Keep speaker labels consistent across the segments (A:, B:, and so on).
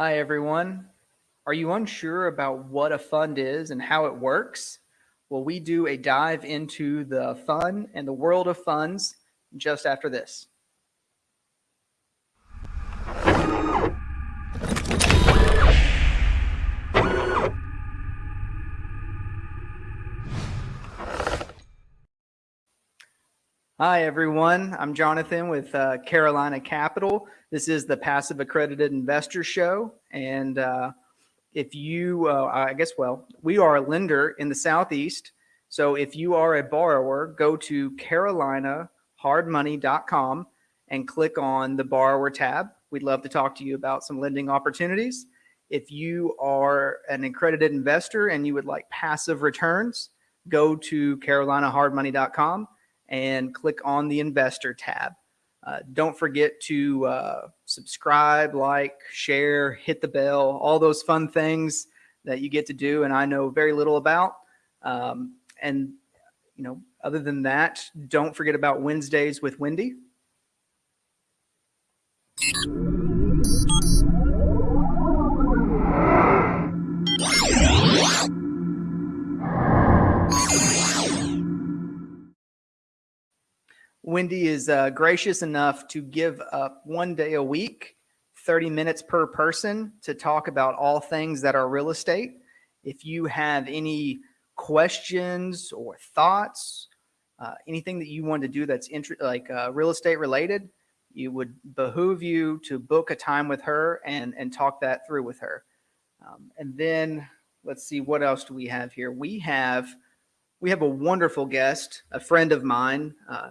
A: Hi, everyone. Are you unsure about what a fund is and how it works? Well, we do a dive into the fun and the world of funds just after this. Hi, everyone. I'm Jonathan with uh, Carolina Capital. This is the Passive Accredited Investor Show. And uh, if you, uh, I guess, well, we are a lender in the Southeast. So if you are a borrower, go to carolinahardmoney.com and click on the borrower tab. We'd love to talk to you about some lending opportunities. If you are an accredited investor and you would like passive returns, go to carolinahardmoney.com and click on the investor tab. Uh, don't forget to uh, subscribe, like, share, hit the bell, all those fun things that you get to do and I know very little about. Um, and, you know, other than that, don't forget about Wednesdays with Wendy. Wendy is uh, gracious enough to give up one day a week, 30 minutes per person to talk about all things that are real estate. If you have any questions or thoughts, uh, anything that you want to do that's like uh, real estate related, you would behoove you to book a time with her and, and talk that through with her. Um, and then let's see, what else do we have here? We have, we have a wonderful guest, a friend of mine, uh,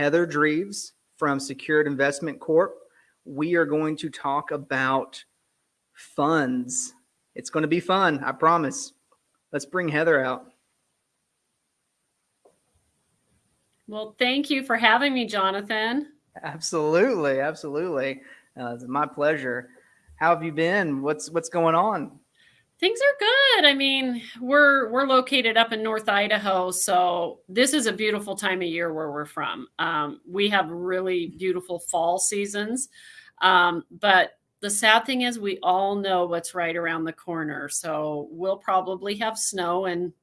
A: Heather Dreves from Secured Investment Corp. We are going to talk about funds. It's going to be fun, I promise. Let's bring Heather out.
B: Well, thank you for having me, Jonathan.
A: Absolutely, absolutely. Uh, it's my pleasure. How have you been? What's what's going on?
B: Things are good. I mean, we're we're located up in North Idaho, so this is a beautiful time of year where we're from. Um, we have really beautiful fall seasons, um, but the sad thing is we all know what's right around the corner. So we'll probably have snow in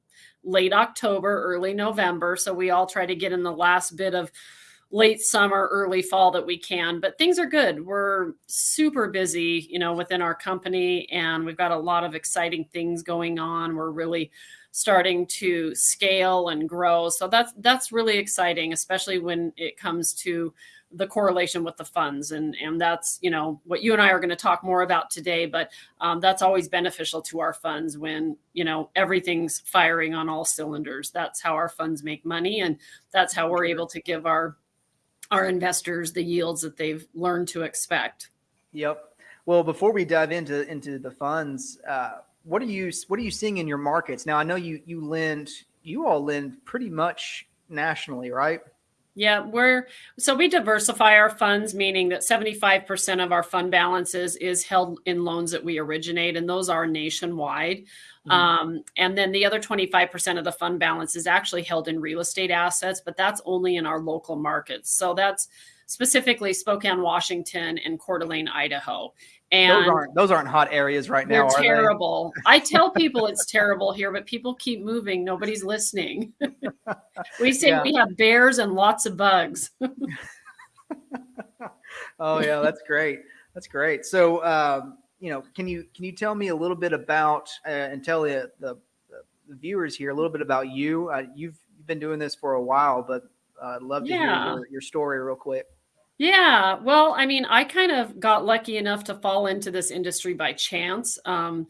B: late October, early November. So we all try to get in the last bit of late summer, early fall that we can. But things are good. We're super busy, you know, within our company, and we've got a lot of exciting things going on. We're really starting to scale and grow. So that's that's really exciting, especially when it comes to the correlation with the funds and and that's you know what you and I are going to talk more about today but um, that's always beneficial to our funds when you know everything's firing on all cylinders that's how our funds make money and that's how we're able to give our our investors the yields that they've learned to expect.
A: Yep. Well, before we dive into into the funds, uh, what are you what are you seeing in your markets now? I know you you lend you all lend pretty much nationally, right?
B: Yeah, we're so we diversify our funds, meaning that 75% of our fund balances is held in loans that we originate, and those are nationwide. Mm-hmm. Um, and then the other 25% of the fund balance is actually held in real estate assets, but that's only in our local markets. So that's specifically Spokane, Washington, and Coeur d'Alene, Idaho. And
A: those aren't those aren't hot areas right now.
B: They're terrible. I tell people it's terrible here, but people keep moving. Nobody's listening. we say yeah. we have bears and lots of bugs.
A: oh yeah, that's great. That's great. So um, you know, can you can you tell me a little bit about uh, and tell the, the, the viewers here a little bit about you? Uh, you've you've been doing this for a while, but uh, I'd love to yeah. hear your, your story real quick.
B: Yeah, well, I mean, I kind of got lucky enough to fall into this industry by chance. Um,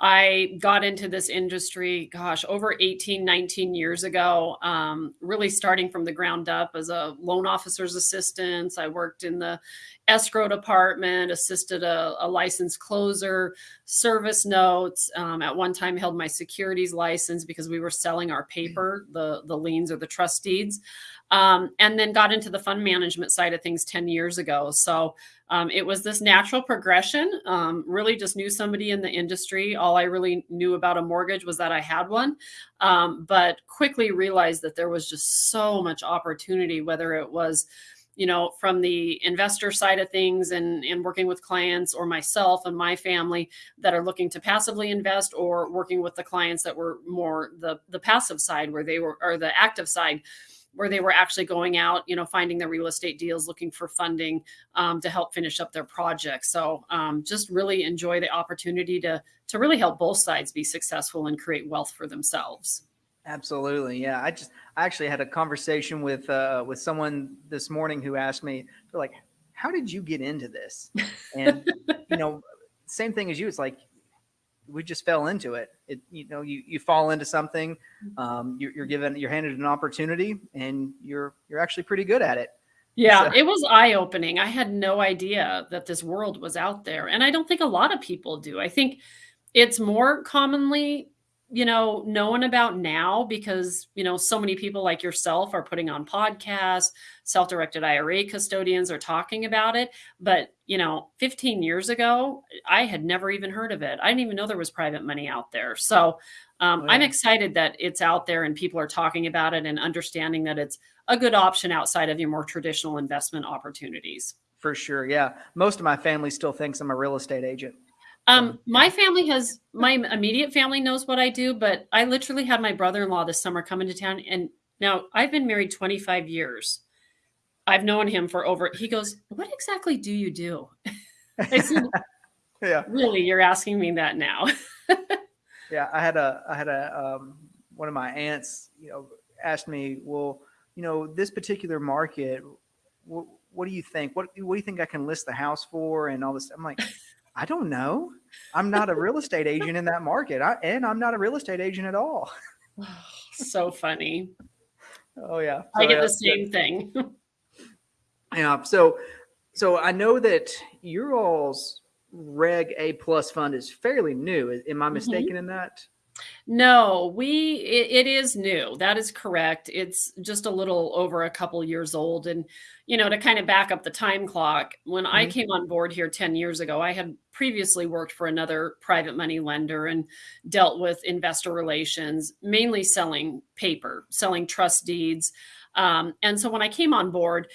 B: I got into this industry, gosh, over 18, 19 years ago, um, really starting from the ground up as a loan officer's assistant. I worked in the escrow department, assisted a, a licensed closer, service notes. Um, at one time held my securities license because we were selling our paper, the, the liens or the trust deeds um, and then got into the fund management side of things 10 years ago. So um, it was this natural progression. Um, really just knew somebody in the industry. All I really knew about a mortgage was that I had one, um, but quickly realized that there was just so much opportunity, whether it was you know, from the investor side of things and, and working with clients or myself and my family that are looking to passively invest or working with the clients that were more the, the passive side where they were, or the active side where they were actually going out, you know, finding the real estate deals, looking for funding um, to help finish up their projects. So um, just really enjoy the opportunity to to really help both sides be successful and create wealth for themselves.
A: Absolutely, yeah. I just I actually had a conversation with uh, with someone this morning who asked me, like, "How did you get into this?" And you know, same thing as you. It's like we just fell into it. It, you know, you, you fall into something,
B: Mm-hmm.
A: um, you're, you're given, you're handed an opportunity and you're, you're actually pretty good at it.
B: Yeah,
A: So-
B: it was eye opening. I had no idea that this world was out there. And I don't think a lot of people do. I think it's more commonly, you know, known about now because, you know, so many people like yourself are putting on podcasts, self directed IRA custodians are talking about it. But, you know, 15 years ago, I had never even heard of it. I didn't even know there was private money out there. So um,
A: Oh,
B: I'm excited that it's out there and people are talking about it and understanding that it's a good option outside of your more traditional investment opportunities.
A: For sure. Yeah. Most of my family still thinks I'm a real estate agent.
B: Um, my family has my immediate family knows what I do, but I literally had my brother-in-law this summer come into town and now I've been married 25 years. I've known him for over he goes, "What exactly do you do?" I said,
A: Yeah.
B: "Really, you're asking me that now?"
A: Yeah. I had a, I had a, um, one of my aunts, you know, asked me, well, you know, this particular market, what, what do you think? What, what do you think I can list the house for? And all this. I'm like, I don't know. I'm not a real estate agent in that market. I, and I'm not a real estate agent at all.
B: so funny.
A: Oh yeah.
B: I
A: So,
B: get
A: yeah,
B: the same thing.
A: Yeah. So, so I know that your all's Reg A plus fund is fairly new. Am I
B: Mhm.
A: mistaken in that?
B: No, we it, it is new. That is correct. It's just a little over a couple years old and you know, to kind of back up the time clock, when I
A: Mhm.
B: came on board here 10 years ago, I had previously worked for another private money lender and dealt with investor relations, mainly selling paper, selling trust deeds. Um, and so when I came on board,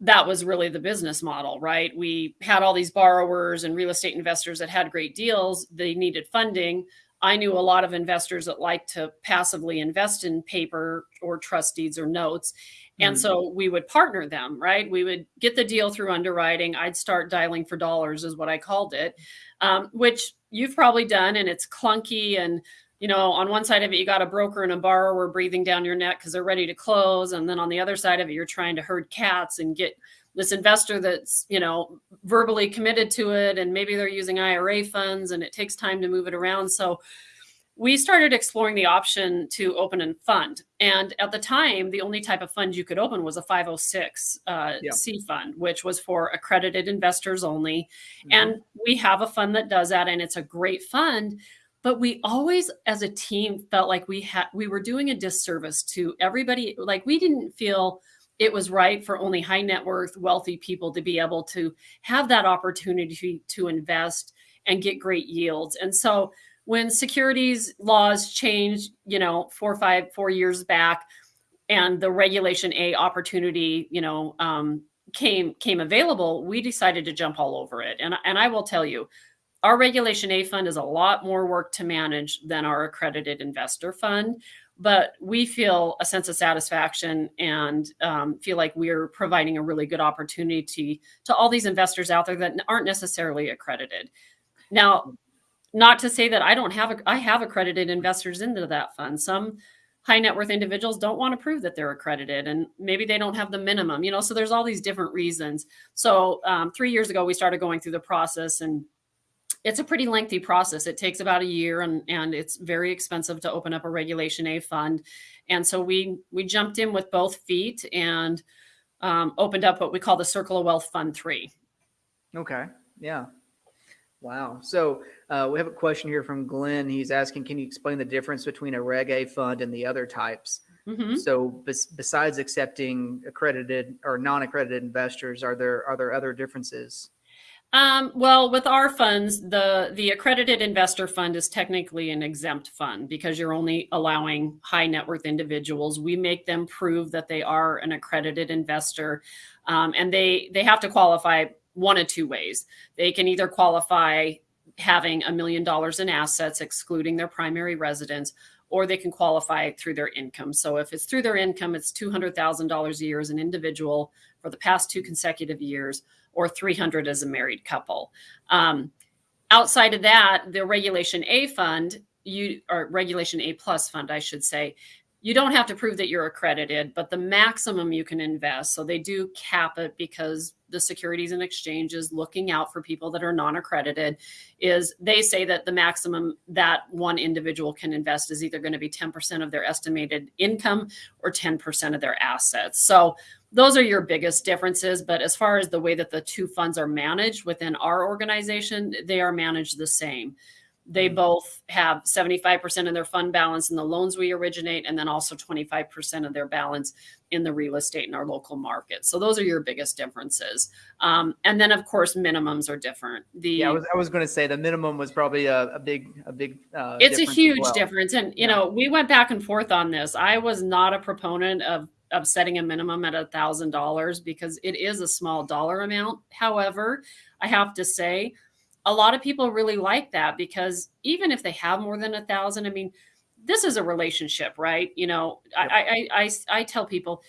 B: that was really the business model, right? We had all these borrowers and real estate investors that had great deals. They needed funding. I knew a lot of investors that like to passively invest in paper or trust deeds or notes. And
A: Mhm.
B: so we would partner them, right? We would get the deal through underwriting. I'd start dialing for dollars, is what I called it, um, which you've probably done. And it's clunky. And, you know, on one side of it, you got a broker and a borrower breathing down your neck because they're ready to close. And then on the other side of it, you're trying to herd cats and get this investor that's, you know, verbally committed to it. And maybe they're using IRA funds and it takes time to move it around. So, we started exploring the option to open a fund. And at the time, the only type of fund you could open was a 506 uh,
A: Yeah.
B: C fund, which was for accredited investors only.
A: Mhm.
B: And we have a fund that does that, and it's a great fund. But we always, as a team, felt like we had we were doing a disservice to everybody. Like we didn't feel it was right for only high net worth, wealthy people to be able to have that opportunity to invest and get great yields. And so when securities laws changed, you know, four, five, four years back, and the Regulation A opportunity, you know, um, came came available, we decided to jump all over it. And and I will tell you, our Regulation A fund is a lot more work to manage than our accredited investor fund. But we feel a sense of satisfaction and um, feel like we're providing a really good opportunity to, all these investors out there that aren't necessarily accredited. Now, not to say that I don't have, I have accredited investors into that fund. Some high net worth individuals don't want to prove that they're accredited and maybe they don't have the minimum, you know, so there's all these different reasons. So um, three years ago, we started going through the process and it's a pretty lengthy process. It takes about a year and, and it's very expensive to open up a regulation A fund. And so we, we jumped in with both feet and um, opened up what we call the Circle of Wealth Fund 3.
A: Okay. Yeah. Wow. So uh, we have a question here from Glenn. He's asking, can you explain the difference between a Reg A fund and the other types?
B: Mhm.
A: So bes- besides accepting accredited or non-accredited investors, are there are there other differences?
B: Um, well, with our funds, the the accredited investor fund is technically an exempt fund because you're only allowing high net worth individuals. We make them prove that they are an accredited investor, um, and they they have to qualify one of two ways. They can either qualify having a million dollars in assets, excluding their primary residence, or they can qualify through their income. So if it's through their income, it's two hundred thousand dollars a year as an individual for the past two consecutive years or 300 as a married couple. Um, outside of that, the Regulation A fund, you or Regulation A plus fund, I should say, you don't have to prove that you're accredited, but the maximum you can invest. So they do cap it because the Securities and Exchange is looking out for people that are non-accredited. Is they say that the maximum that one individual can invest is either going to be 10% of their estimated income or 10% of their assets. So those are your biggest differences. But as far as the way that the two funds are managed within our organization, they are managed the same. They
A: Mhm.
B: both have 75% of their fund balance in the loans we originate, and then also 25% of their balance in the real estate in our local market. So those are your biggest differences. Um, and then, of course, minimums are different. The
A: Yeah, I was, I was going to say the minimum was probably a, a big, a big. Uh,
B: it's a huge
A: well.
B: difference and you
A: Yeah.
B: know we went back and forth on this i was not a proponent of of setting a minimum at a thousand dollars because it is a small dollar amount however i have to say a lot of people really like that because even if they have more than a thousand i mean this is a relationship right you know
A: Yep.
B: I, I i i tell people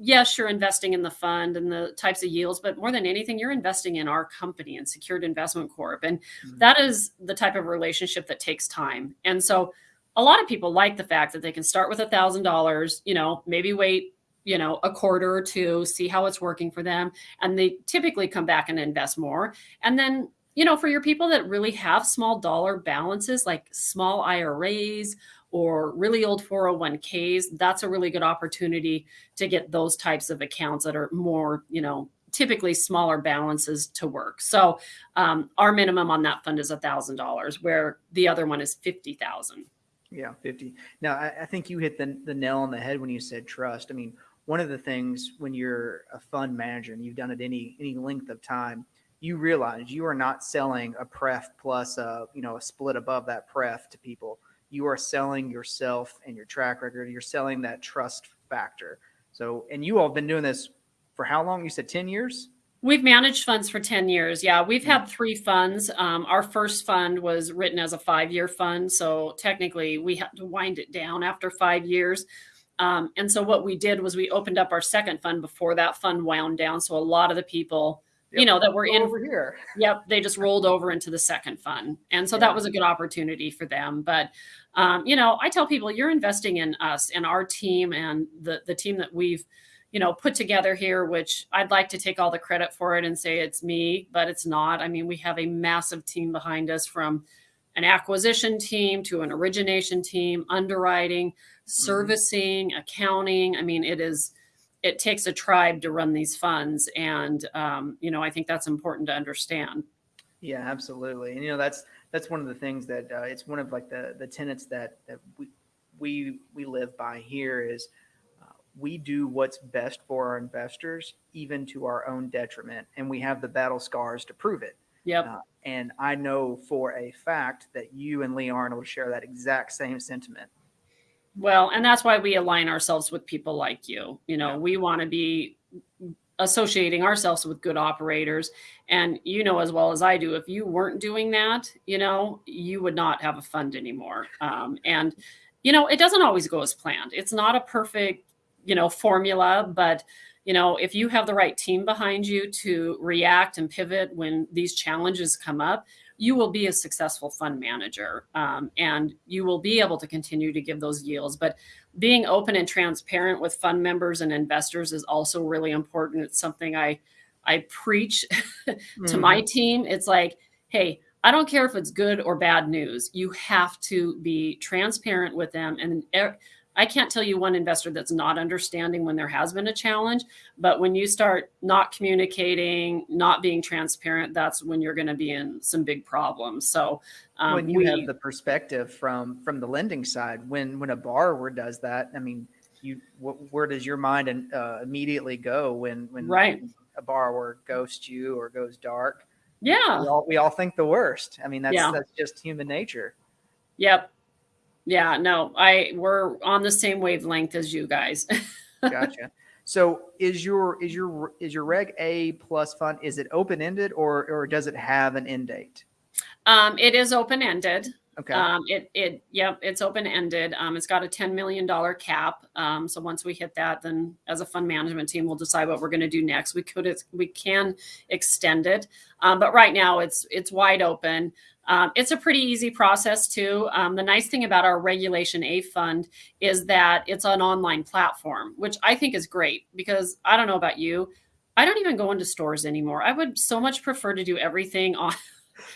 B: yes you're investing in the fund and the types of yields but more than anything you're investing in our company and secured investment corp and
A: Mhm.
B: that is the type of relationship that takes time and so a lot of people like the fact that they can start with a thousand dollars you know maybe wait you know a quarter or two see how it's working for them and they typically come back and invest more. And then you know for your people that really have small dollar balances like small iras or really old 401ks that's a really good opportunity to get those types of accounts that are more you know typically smaller balances to work. So um, our minimum on that fund is a thousand dollars where the other one is fifty thousand
A: Yeah, 50. Now, I, I think you hit the, the nail on the head when you said trust. I mean, one of the things when you're a fund manager and you've done it any any length of time, you realize you are not selling a pref plus a you know a split above that pref to people. You are selling yourself and your track record. You're selling that trust factor. So, and you all have been doing this for how long? You said 10 years?
B: We've managed funds for 10 years. Yeah, we've had three funds. Um, our first fund was written as a five year fund. So technically, we had to wind it down after five years. Um, and so what we did was we opened up our second fund before that fund wound down. So a lot of the people, you know, that were in
A: over here.
B: Yep, they just rolled over into the second fund. And so
A: Yeah.
B: that was a good opportunity for them. But um, you know, I tell people you're investing in us and our team and the the team that we've, you know, put together here, which I'd like to take all the credit for it and say it's me, but it's not. I mean, we have a massive team behind us from an acquisition team to an origination team, underwriting, servicing, accounting. I mean, it is it takes a tribe to run these funds and um, you know i think that's important to understand
A: Yeah, absolutely. And you know, that's that's one of the things that uh, it's one of like the the tenets that that we we we live by here is we do what's best for our investors, even to our own detriment, and we have the battle scars to prove it.
B: yep
A: Uh, and I know for a fact that you and Lee Arnold share that exact same sentiment.
B: well and that's why we align ourselves with people like you you know
A: Yeah.
B: we want to be associating ourselves with good operators and you know as well as i do if you weren't doing that you know you would not have a fund anymore um, and you know it doesn't always go as planned it's not a perfect you know formula but you know if you have the right team behind you to react and pivot when these challenges come up you will be a successful fund manager um, and you will be able to continue to give those yields. But being open and transparent with fund members and investors is also really important. It's something i i preach to my team. It's like hey i don't care if it's good or bad news. You have to be transparent with them and i can't tell you one investor that's not understanding when there has been a challenge but when you start not communicating not being transparent that's when you're going to be in some big problems so um,
A: when you
B: we-
A: have the perspective from from the lending side when when a borrower does that i mean you wh- where does your mind and uh, immediately go when when
B: Right.
A: a borrower ghosts you or goes dark
B: Yeah.
A: We all, we all think the worst. I mean, that's
B: Yeah.
A: that's just human nature.
B: Yep. Yeah. No, I we're on the same wavelength as you guys.
A: Gotcha. so is your is your is your Reg A plus fund is it open ended or or does it have an end date?
B: um, it is open ended.
A: Okay.
B: Um, it it yep, it's open ended. Um, it's got a ten million dollar cap. Um, so once we hit that, then as a fund management team, we'll decide what we're going to do next. We could we can extend it, um, but right now it's it's wide open. Um, it's a pretty easy process too. Um, the nice thing about our Regulation A fund is that it's an online platform, which I think is great because I don't know about you. I don't even go into stores anymore. I would so much prefer to do everything on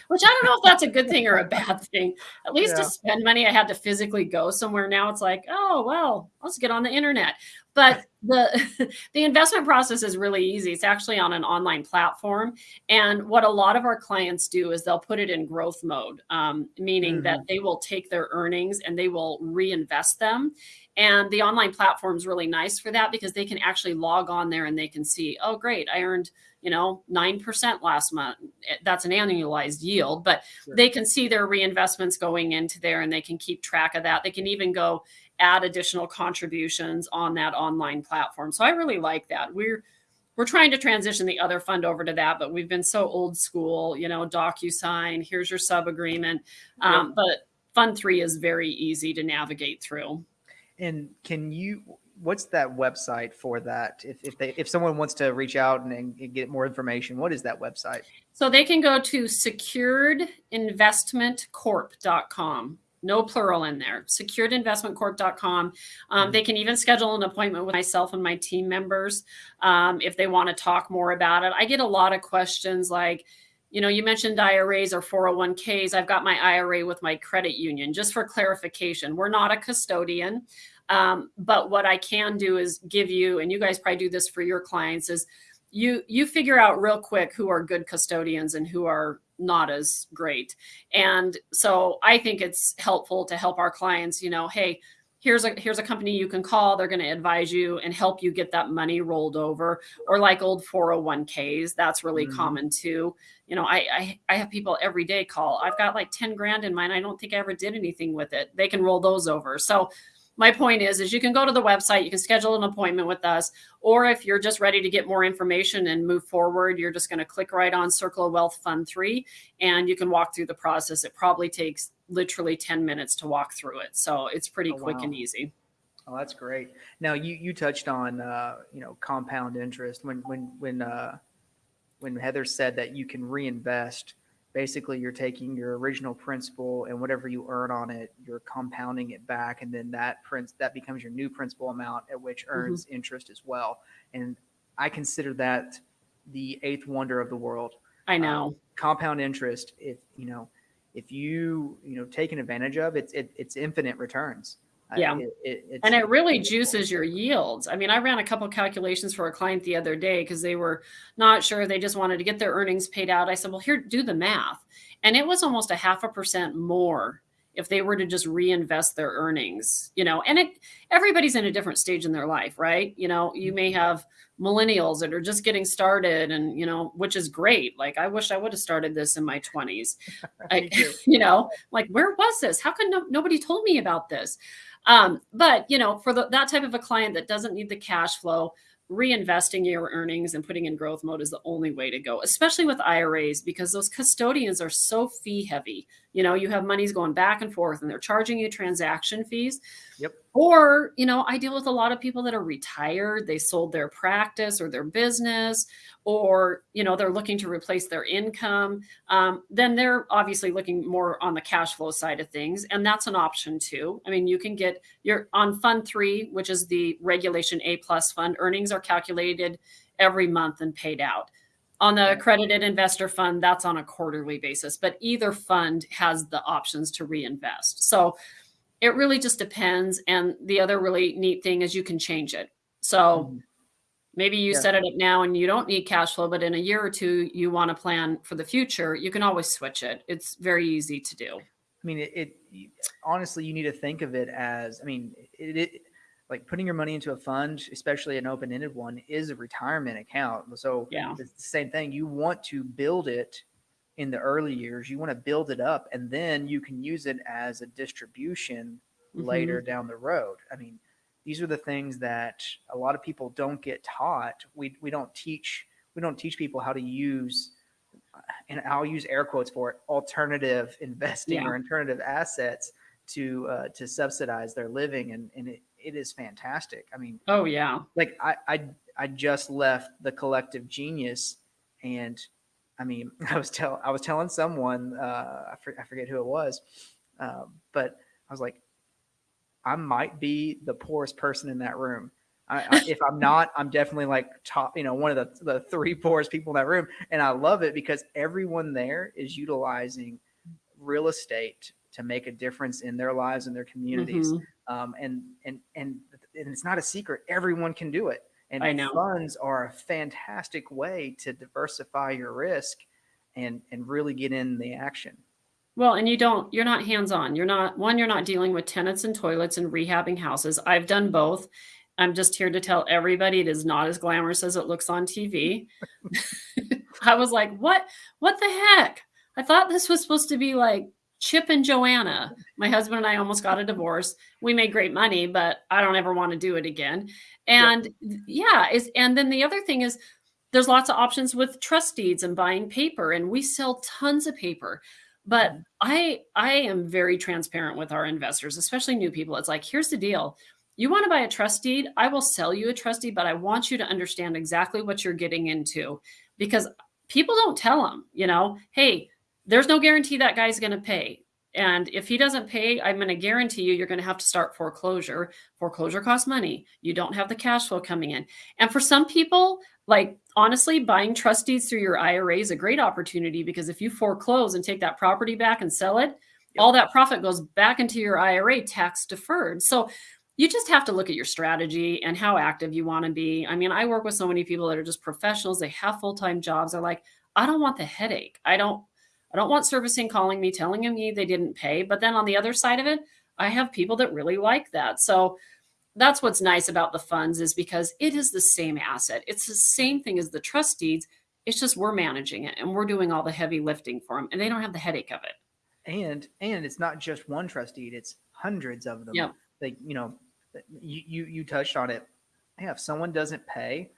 B: which I don't know if that's a good thing or a bad thing. At least
A: Yeah.
B: to spend money, I had to physically go somewhere. Now it's like, oh well, let's get on the internet. But the the investment process is really easy. It's actually on an online platform, and what a lot of our clients do is they'll put it in growth mode, um, meaning that they will take their earnings and they will reinvest them. And the online platform is really nice for that because they can actually log on there and they can see, oh great, I earned you know 9% last month. Eh, that's an annualized yield but
A: Sure.
B: they can see their reinvestments going into there and they can keep track of that. They can even go add additional contributions on that online platform. So i really like that. We're we're trying to transition the other fund over to that but we've been so old school you know docusign here's your sub agreement. Um, but fund three is very easy to navigate through
A: And can you? What's that website for that? If if they if someone wants to reach out and, and get more information, what is that website?
B: So they can go to securedinvestmentcorp.com. No plural in there. Securedinvestmentcorp.com. Um, they can even schedule an appointment with myself and my team members um, if they want to talk more about it. I get a lot of questions like, you know, you mentioned IRAs or 401ks. I've got my IRA with my credit union. Just for clarification, we're not a custodian. Um, but what I can do is give you, and you guys probably do this for your clients, is you you figure out real quick who are good custodians and who are not as great. And so I think it's helpful to help our clients, you know, hey, here's a here's a company you can call. They're going to advise you and help you get that money rolled over. Or like old 401ks, that's really
A: Mhm.
B: common too. You know, I, I I have people every day call. I've got like 10 grand in mine. I don't think I ever did anything with it. They can roll those over. So my point is is you can go to the website you can schedule an appointment with us or if you're just ready to get more information and move forward you're just going to click right on circle of wealth fund 3 and you can walk through the process it probably takes literally 10 minutes to walk through it so it's pretty
A: Oh,
B: quick
A: wow.
B: and easy
A: Oh, that's great. Now you you touched on uh, you know compound interest when when when uh, when Heather said that you can reinvest. Basically, you're taking your original principal and whatever you earn on it, you're compounding it back, and then that prince that becomes your new principal amount at which mm-hmm. earns interest as well. And I consider that the eighth wonder of the world.
B: I um, know.
A: compound interest if you know if you you know taken advantage of it's it, it's infinite returns
B: Yeah.
A: it,
B: and it really juices your yields. I mean, I ran a couple calculations for a client the other day because they were not sure. They just wanted to get their earnings paid out. I said, well, here, do the math. And it was almost a half a percent more if they were to just reinvest their earnings, you know, and it, everybody's in a different stage in their life, right? You know, you may have millennials that are just getting started and, you know, which is great. Like, I wish I would have started this in my 20s. I, you know, like where was this? How could no, nobody told me about this? Um, but you know, for the, that type of a client that doesn't need the cash flow, reinvesting your earnings and putting in growth mode is the only way to go, especially with IRAs because those custodians are so fee heavy. You know, you have monies going back and forth and they're charging you transaction fees.
A: Yep.
B: Or, you know, I deal with a lot of people that are retired, they sold their practice or their business, or, you know, they're looking to replace their income. Um, then they're obviously looking more on the cash flow side of things. And that's an option too. I mean, you can get your on fund three, which is the regulation A plus fund, earnings are calculated every month and paid out. On the accredited investor fund, that's on a quarterly basis, but either fund has the options to reinvest. So it really just depends. And the other really neat thing is you can change it. So
A: Mhm.
B: maybe you
A: Yeah.
B: set it up now and you don't need cash flow, but in a year or two, you want to plan for the future, you can always switch it. It's very easy to do.
A: I mean, it, it honestly, you need to think of it as, I mean, it, it like putting your money into a fund, especially an open-ended one, is a retirement account. So
B: Yeah.
A: it's the same thing. You want to build it in the early years. You want to build it up and then you can use it as a distribution
B: Mhm.
A: later down the road. I mean, these are the things that a lot of people don't get taught. We we don't teach we don't teach people how to use and I'll use air quotes for it alternative investing
B: Yeah.
A: or alternative assets to uh, to subsidize their living and and it, it is fantastic. I mean,
B: Oh yeah.
A: like I, I I just left the collective genius and I mean I was tell I was telling someone uh, I, for, I forget who it was um, but I was like I might be the poorest person in that room I, I, if I'm not I'm definitely like top you know one of the, the three poorest people in that room and I love it because everyone there is utilizing real estate to make a difference in their lives and their communities
B: Mhm.
A: um, and and and and it's not a secret. Everyone can do it, and
B: I know.
A: funds are a fantastic way to diversify your risk and and really get in the action.
B: Well, and you don't, you're not hands on. You're not, one, you're not dealing with tenants and toilets and rehabbing houses. I've done both. I'm just here to tell everybody it is not as glamorous as it looks on TV. I was like, what, what the heck? I thought this was supposed to be like Chip and Joanna. My husband and I almost got a divorce. We made great money, but I don't ever want to do it again. And yeah, is and then the other thing is there's lots of options with trust deeds and buying paper, and we sell tons of paper. But mm. I I am very transparent with our investors, especially new people. It's like, here's the deal. You want to buy a trust deed? I will sell you a trust deed, but I want you to understand exactly what you're getting into because people don't tell them, you know, hey, there's no guarantee that guy's going to pay. And if he doesn't pay, I'm going to guarantee you, you're going to have to start foreclosure. Foreclosure costs money. You don't have the cash flow coming in. And for some people, like honestly, buying trust deeds through your IRA is a great opportunity because if you foreclose and take that property back and sell it, all that profit goes back into your IRA tax deferred. So you just have to look at your strategy and how active you want to be. I mean, I work with so many people that are just professionals. They have full-time jobs. They're like, I don't want the headache. I don't I don't want servicing calling me telling me they didn't pay. But then on the other side of it, I have people that really like that. So that's what's nice about the funds is because it is the same asset. It's the same thing as the trust deeds. It's just we're managing it and we're doing all the heavy lifting for them and they don't have the headache of it.
A: And and it's not just one trust deed; it's hundreds of them.
B: Yep.
A: Like you know, you you you touched on it. Yeah, if someone doesn't pay,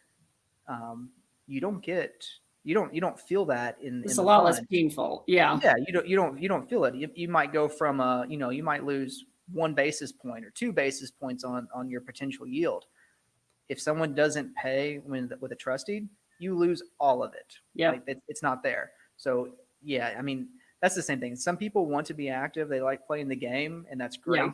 A: um, you don't get you don't you don't feel that in.
B: It's
A: in
B: a lot less painful. Yeah.
A: yeah you don't you don't you don't feel it you, you might go from a you know you might lose one basis point or two basis points on on your potential yield if someone doesn't pay when with a trust deed you lose all of it
B: Yeah.
A: like it, it's not there so yeah i mean that's the same thing some people want to be active they like playing the game and that's great
B: Yeah.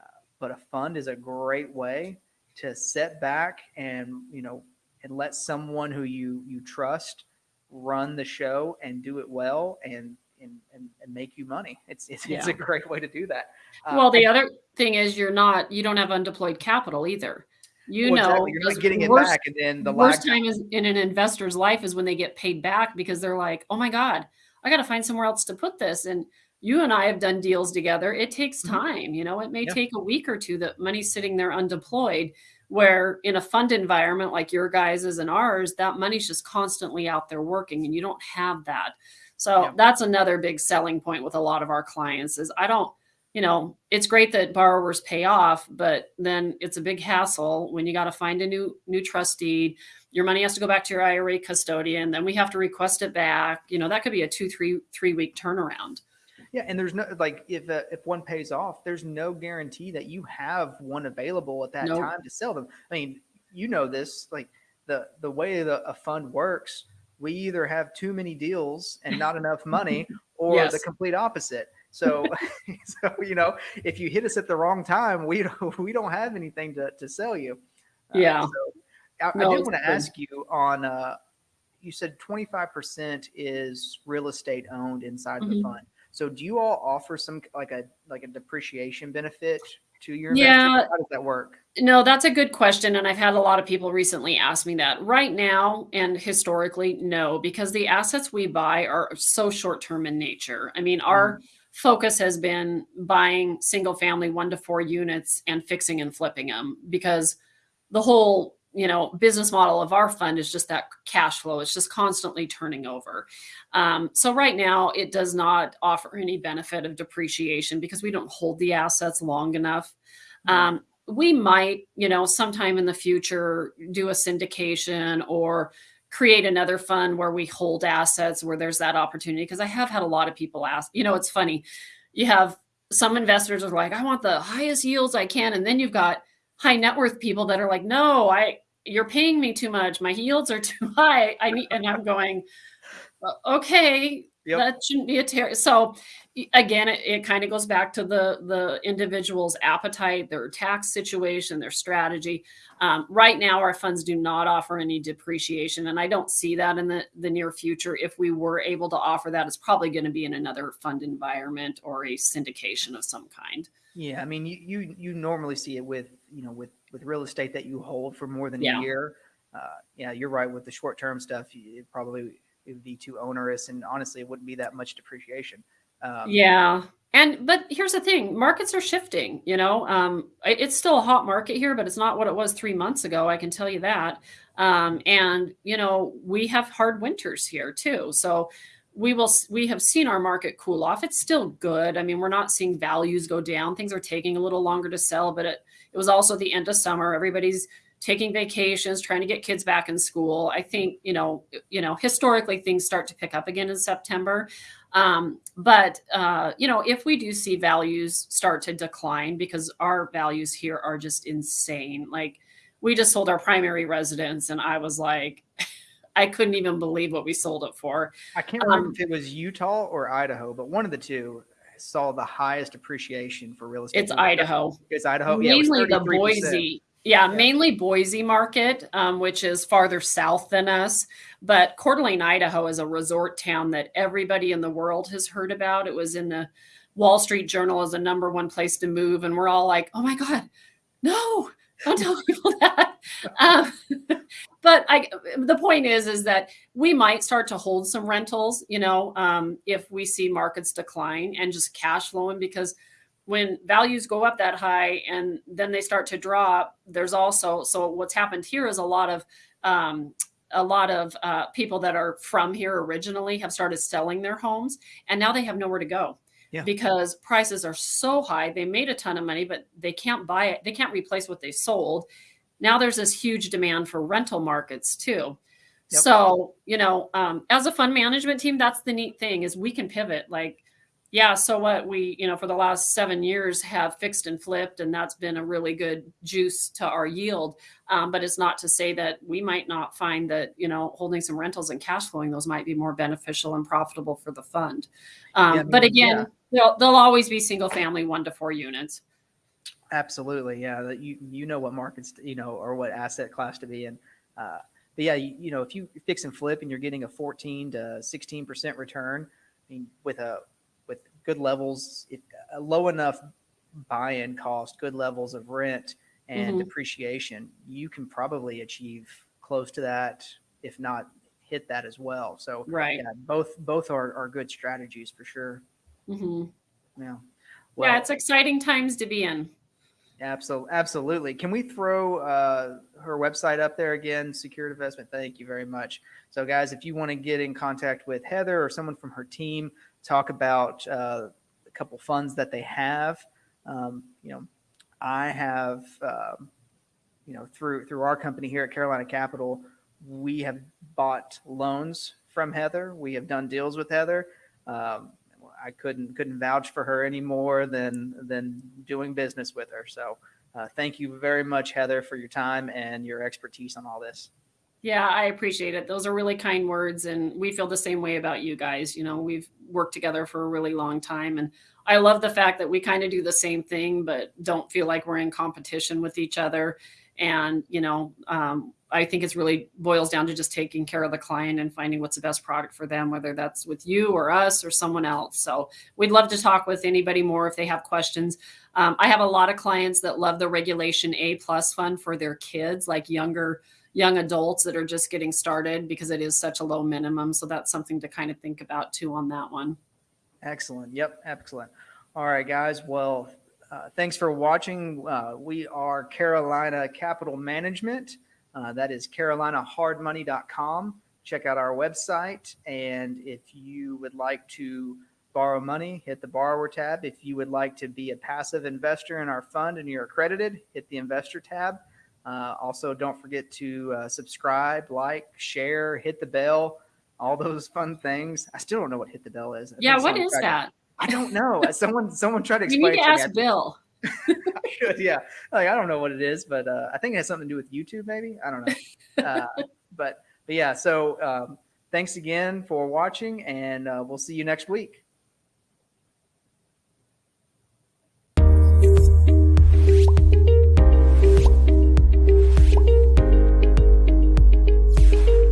A: uh, but a fund is a great way to set back and you know and let someone who you you trust run the show and do it well and and, and, and make you money. It's it's, it's a great way to do that. Uh,
B: Well, the other thing is you're not you don't have undeployed capital either. You
A: well,
B: know,
A: exactly. you're not getting it back, and then the
B: worst time is in an investor's life is when they get paid back because they're like, "Oh my god, I got to find somewhere else to put this." And you and I have done deals together. It takes
A: Mhm.
B: time, you know. It may
A: Yeah.
B: take a week or two that money's sitting there undeployed. Where in a fund environment like your guys's and ours, that money's just constantly out there working, and you don't have that. So
A: Yeah.
B: that's another big selling point with a lot of our clients is I don't you know, it's great that borrowers pay off, but then it's a big hassle when you got to find a new new trust deed. Your money has to go back to your IRA custodian, then we have to request it back. You know, that could be a two, three, three week turnaround.
A: Yeah, and there's no like if uh, if one pays off, there's no guarantee that you have one available at that
B: Nope.
A: time to sell them. I mean, you know this, like the the way the a fund works, we either have too many deals and not enough money, or the complete opposite. So, so you know, if you hit us at the wrong time, we don't we don't have anything to to sell you. Uh,
B: Yeah.
A: so I,
B: No,
A: I did want to ask you on. uh you said 25% is real estate owned inside the
B: Mhm.
A: fund. So do you all offer some like a like a depreciation benefit to your
B: Yeah.
A: investors? How does that work?
B: No, that's a good question. And I've had a lot of people recently ask me that. Right now, and historically, no, because the assets we buy are so short term in nature. I mean, our mm. focus has been buying single family one to four units and fixing and flipping them because the whole you know business model of our fund is just that cash flow. It's just constantly turning over. Um, so right now it does not offer any benefit of depreciation because we don't hold the assets long enough. Um, we might you know sometime in the future do a syndication or create another fund where we hold assets where there's that opportunity. Because i have had a lot of people ask you know it's funny. You have some investors are like i want the highest yields i can and then you've got high net worth people that are like, no, I you're paying me too much. My yields are too high. I need, and I'm going, okay, yep. that shouldn't be a ter- so again it, it kind of goes back to the the individual's appetite their tax situation their strategy um, right now our funds do not offer any depreciation and i don't see that in the the near future if we were able to offer that it's probably going to be in another fund environment or a syndication of some kind
A: yeah i mean you you, you normally see it with you know with with real estate that you hold for more than yeah. a year uh, yeah you're right with the short term stuff it probably it would be too onerous and honestly it wouldn't be that much depreciation
B: um, yeah. And but here's the thing, markets are shifting, you know. Um, it's still a hot market here, but it's not what it was 3 months ago, I can tell you that. Um, and you know, we have hard winters here too. So we will we have seen our market cool off. It's still good. I mean, we're not seeing values go down. Things are taking a little longer to sell, but it it was also the end of summer. Everybody's taking vacations, trying to get kids back in school. I think, you know, you know, historically things start to pick up again in September. Um, but uh, you know, if we do see values start to decline because our values here are just insane. Like we just sold our primary residence and I was like, I couldn't even believe what we sold it for.
A: I can't remember um, if it was Utah or Idaho, but one of the two saw the highest appreciation for real estate.
B: It's Idaho.
A: It's Idaho.
B: Mainly yeah, it the Boise yeah, yeah, mainly Boise market, um, which is farther south than us. But Coeur d'Alene, Idaho is a resort town that everybody in the world has heard about. It was in the Wall Street Journal as a number one place to move. And we're all like, oh my God, no, don't tell people that. Um, but I, the point is, is that we might start to hold some rentals, you know, um, if we see markets decline and just cash flowing because – when values go up that high and then they start to drop, there's also so what's happened here is a lot of um, a lot of uh, people that are from here originally have started selling their homes and now they have nowhere to go yeah. because prices are so high. They made a ton of money, but they can't buy it. They can't replace what they sold. Now there's this huge demand for rental markets too. Yep. So, you know, um, as a fund management team, that's the neat thing is we can pivot. Like yeah, so what we, you know, for the last seven years have fixed and flipped, and that's been a really good juice to our yield. Um, but it's not to say that we might not find that, you know, holding some rentals and cash flowing those might be more beneficial and profitable for the fund. Um, yeah, but again, yeah. they'll, they'll always be single family one to four units.
A: Absolutely. Yeah. That you, you know what markets, you know, or what asset class to be in. Uh, but yeah, you, you know, if you fix and flip and you're getting a 14 to 16% return, I mean, with a good levels, it, a low enough buy-in cost, good levels of rent and mm-hmm. depreciation, you can probably achieve close to that, if not hit that as well. So
B: right,
A: yeah, both both are, are good strategies for sure.
B: Mm-hmm. Yeah. Well, yeah, it's exciting times to be in.
A: Absolutely, absolutely. Can we throw uh, her website up there again? Secured Investment. Thank you very much. So, guys, if you want to get in contact with Heather or someone from her team, talk about uh, a couple funds that they have. Um, you know, I have, um, you know, through through our company here at Carolina Capital, we have bought loans from Heather. We have done deals with Heather. Um, I couldn't couldn't vouch for her any more than than doing business with her. So, uh, thank you very much, Heather, for your time and your expertise on all this.
B: Yeah, I appreciate it. Those are really kind words. And we feel the same way about you guys. You know, we've worked together for a really long time. And I love the fact that we kind of do the same thing, but don't feel like we're in competition with each other. And, you know, um, I think it's really boils down to just taking care of the client and finding what's the best product for them, whether that's with you or us or someone else. So we'd love to talk with anybody more if they have questions. Um, I have a lot of clients that love the Regulation A plus fund for their kids, like younger young adults that are just getting started because it is such a low minimum. So that's something to kind of think about too on that one.
A: Excellent. Yep. Excellent. All right, guys. Well, uh, thanks for watching. Uh, we are Carolina Capital Management. Uh, that is carolinahardmoney.com. Check out our website. And if you would like to borrow money, hit the borrower tab. If you would like to be a passive investor in our fund and you're accredited, hit the investor tab. Uh, also, don't forget to uh, subscribe, like, share, hit the bell, all those fun things. I still don't know what hit the bell is. I
B: Yeah, what is
A: tried to-
B: that?
A: I don't know. someone someone tried to explain.
B: You need
A: it
B: to ask Bill.
A: I should, yeah. Like I don't know what it is, but uh, I think it has something to do with YouTube, maybe. I don't know. Uh, but but yeah. So um, thanks again for watching, and uh, we'll see you next week.